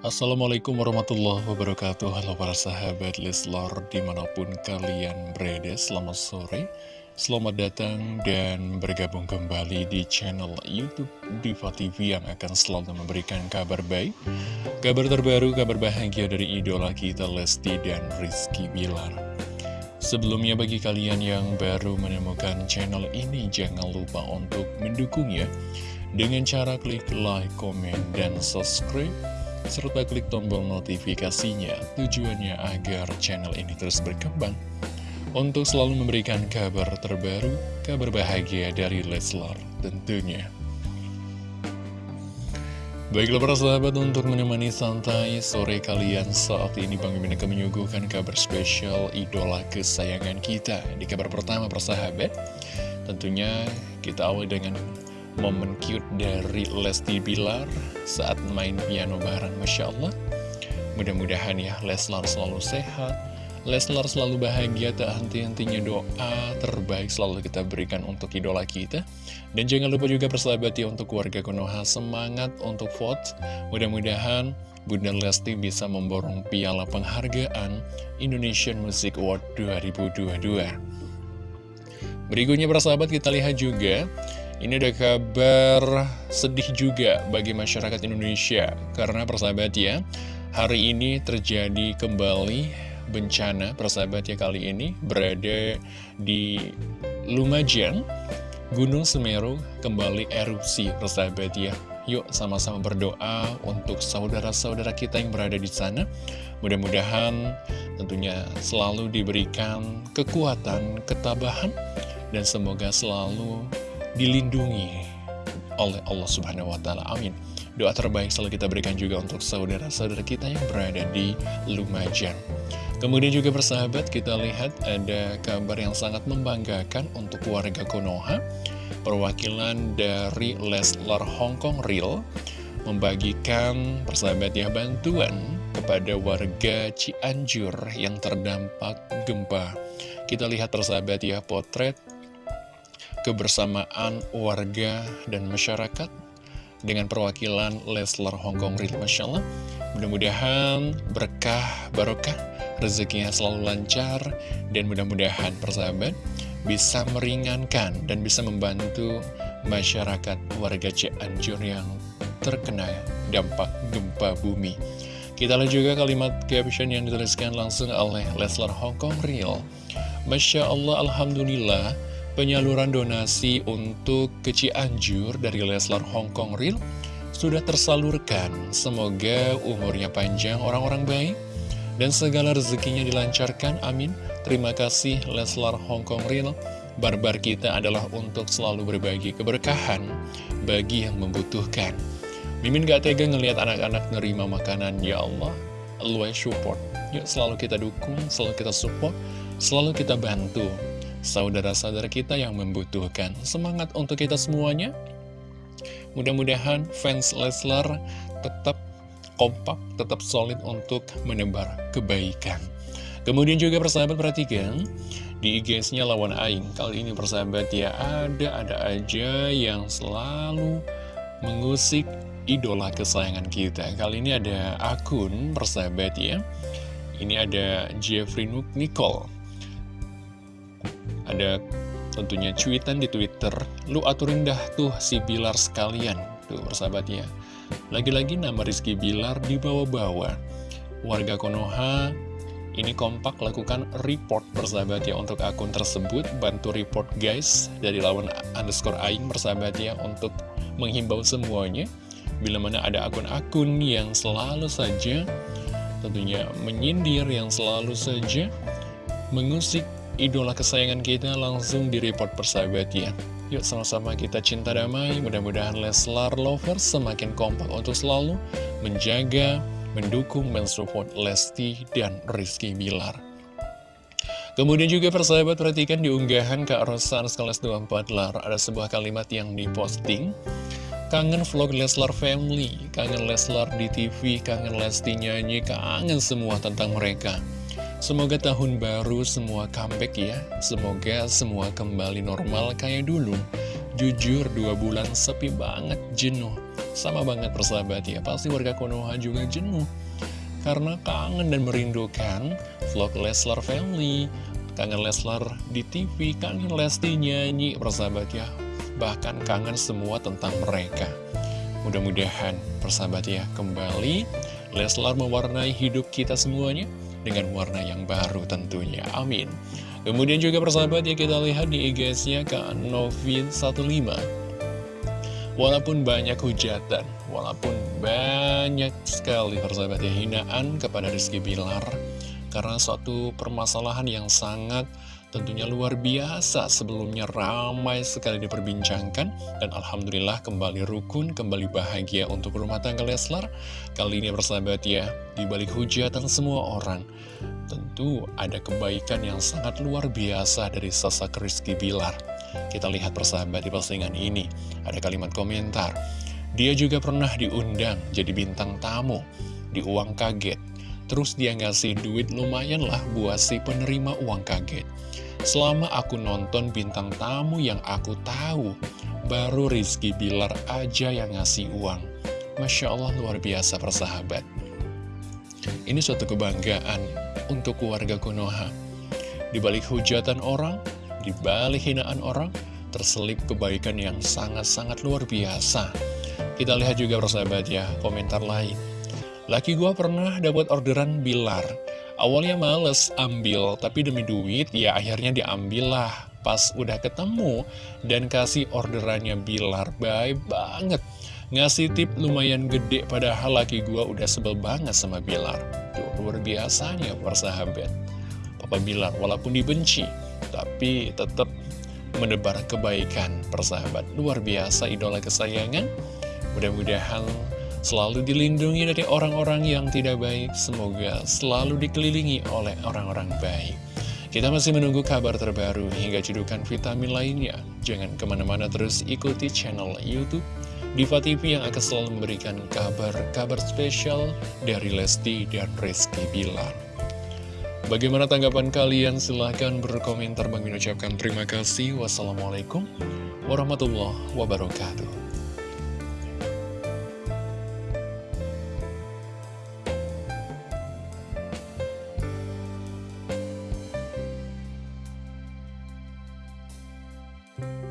Assalamualaikum warahmatullahi wabarakatuh. Halo para sahabat Leslar di mana pun kalian berada Selamat sore Selamat datang dan bergabung kembali di channel Youtube Diva TV Yang akan selalu memberikan kabar baik Kabar terbaru, kabar bahagia dari idola kita Lesti dan Rizky Bilar. Sebelumnya bagi kalian yang baru menemukan channel ini Jangan lupa untuk mendukungnya. Dengan cara klik like, komen, dan subscribe serta klik tombol notifikasinya tujuannya agar channel ini terus berkembang untuk selalu memberikan kabar terbaru, kabar bahagia dari Leslar tentunya. Baiklah para sahabat untuk menemani santai sore kalian saat ini Bang Mimin akan menyuguhkan kabar spesial idola kesayangan kita Di kabar pertama persahabat Tentunya kita awal dengan momen cute dari Lesti Bilar saat main piano bareng Masya Allah. Mudah-mudahan ya Leslar selalu sehat. Leslar selalu bahagia tak henti-hentinya doa terbaik selalu kita berikan untuk idola kita. Dan jangan lupa juga persahabat ya untuk keluarga Konoha semangat untuk vote. Mudah-mudahan Bunda Lesti bisa memborong piala penghargaan Indonesian Music Award 2022 berikutnya persahabat kita lihat juga ini ada kabar sedih juga bagi masyarakat Indonesia Karena persahabat ya Hari ini terjadi kembali bencana persahabat ya kali ini Berada di Lumajang Gunung Semeru kembali erupsi persahabat ya. Yuk sama-sama berdoa untuk saudara-saudara kita yang berada di sana. Mudah-mudahan tentunya selalu diberikan kekuatan, ketabahan Dan semoga selalu dilindungi oleh Allah Subhanahu wa Ta'ala. Amin. Doa terbaik selalu kita berikan juga untuk saudara-saudara kita yang berada di Lumajang. Kemudian juga bersahabat, kita lihat ada kabar yang sangat membanggakan untuk warga Konoha. Perwakilan dari Leslar Hongkong Real membagikan persahabat ya bantuan kepada warga Cianjur yang terdampak gempa. Kita lihat persahabat ya potret kebersamaan warga dan masyarakat dengan perwakilan Leslar Hongkong Real Masya Allah. Mudah-mudahan berkah barokah rezekinya selalu lancar dan mudah-mudahan persahabat bisa meringankan dan bisa membantu masyarakat warga Cianjur yang terkena dampak gempa bumi. Kita lihat juga kalimat caption yang dituliskan langsung oleh Leslar Hongkong Real Masya Allah Alhamdulillah penyaluran donasi untuk ke Cianjur dari Leslar Hongkong Real sudah tersalurkan. Semoga umurnya panjang orang-orang baik dan segala rezekinya dilancarkan. Amin. Terima kasih Leslar Hongkong Real. Barbar kita adalah untuk selalu berbagi keberkahan bagi yang membutuhkan. Mimin gak tega ngelihat anak-anak nerima makanan, ya Allah. Luai support. Yuk selalu kita dukung, selalu kita support, selalu kita bantu saudara-saudara kita yang membutuhkan. Semangat untuk kita semuanya. Mudah-mudahan fans Leslar tetap kompak, tetap solid untuk menebar kebaikan. Kemudian juga persahabat perhatikan di IG-nya lawan Aing. Kali ini persahabat ya ada-ada aja yang selalu mengusik idola kesayangan kita. Kali ini ada akun persahabat ya. Ini ada Jeffrey Nicole ada tentunya cuitan di Twitter, lu aturin dah tuh si Bilar sekalian. Tuh persahabatnya. Lagi-lagi nama Rizky Bilar dibawa-bawa. Warga Konoha ini kompak lakukan report persahabat ya untuk akun tersebut. Bantu report guys dari lawan underscore aing persahabat ya untuk menghimbau semuanya. Bila mana ada akun-akun yang selalu saja tentunya menyindir, yang selalu saja mengusik idola kesayangan kita langsung di-report persahabat ya Yuk sama-sama kita cinta damai, mudah-mudahan Leslar Lovers semakin kompak untuk selalu menjaga, mendukung, mensupport Lesti dan Rizky Bilar. Kemudian juga persahabat perhatikan di unggahan Kak Rosan Sekelas 24 Lar, ada sebuah kalimat yang diposting. Kangen vlog Leslar Family, kangen Leslar di TV, kangen Lesti nyanyi, kangen semua tentang mereka. Semoga tahun baru semua comeback ya Semoga semua kembali normal kayak dulu Jujur dua bulan sepi banget jenuh Sama banget persahabat ya, pasti warga Konoha juga jenuh. Karena kangen dan merindukan vlog Leslar Family, kangen Leslar di TV, kangen Lesti nyanyi persahabat ya. Bahkan kangen semua tentang mereka. Mudah-mudahan persahabat ya, kembali Leslar mewarnai hidup kita semuanya dengan warna yang baru tentunya. Amin. Kemudian juga persahabat ya kita lihat di IG-nya Kak Novin15 Walaupun banyak hujatan, walaupun banyak sekali persahabat ya hinaan kepada Rizky Bilar Karena suatu permasalahan yang sangat tentunya luar biasa sebelumnya ramai sekali diperbincangkan Dan Alhamdulillah kembali rukun, kembali bahagia untuk rumah tangga Leslar Kali ini persahabat ya, dibalik hujatan semua orang Tentu ada kebaikan yang sangat luar biasa dari sosok Rizky Bilar. Kita lihat persahabat di postingan ini, ada kalimat komentar. Dia juga pernah diundang jadi bintang tamu di uang kaget. Terus dia ngasih duit lumayan lah buat si penerima uang kaget. Selama aku nonton bintang tamu yang aku tahu, baru Rizky Bilar aja yang ngasih uang. Masya Allah luar biasa persahabat. Ini suatu kebanggaan untuk keluarga Konoha. Di balik hujatan orang, di balik hinaan orang, terselip kebaikan yang sangat-sangat luar biasa. Kita lihat juga persahabat ya, komentar lain. Laki gua pernah dapat orderan bilar. Awalnya males ambil, tapi demi duit ya akhirnya diambil lah. Pas udah ketemu dan kasih orderannya bilar, baik banget. Ngasih tip lumayan gede padahal laki gua udah sebel banget sama Bilar. Tuh, luar biasanya persahabat. Papa Bilar walaupun dibenci, tapi tetap menebar kebaikan persahabat. Luar biasa idola kesayangan. Mudah-mudahan selalu dilindungi dari orang-orang yang tidak baik. Semoga selalu dikelilingi oleh orang-orang baik. Kita masih menunggu kabar terbaru hingga cedukan vitamin lainnya. Jangan ke mana-mana terus ikuti channel Youtube Diva TV yang akan selalu memberikan kabar-kabar spesial dari Lesti dan Rizky Bilar. Bagaimana tanggapan kalian? Silahkan berkomentar. Bang ucapkan terima kasih. Wassalamualaikum warahmatullahi wabarakatuh. Bye.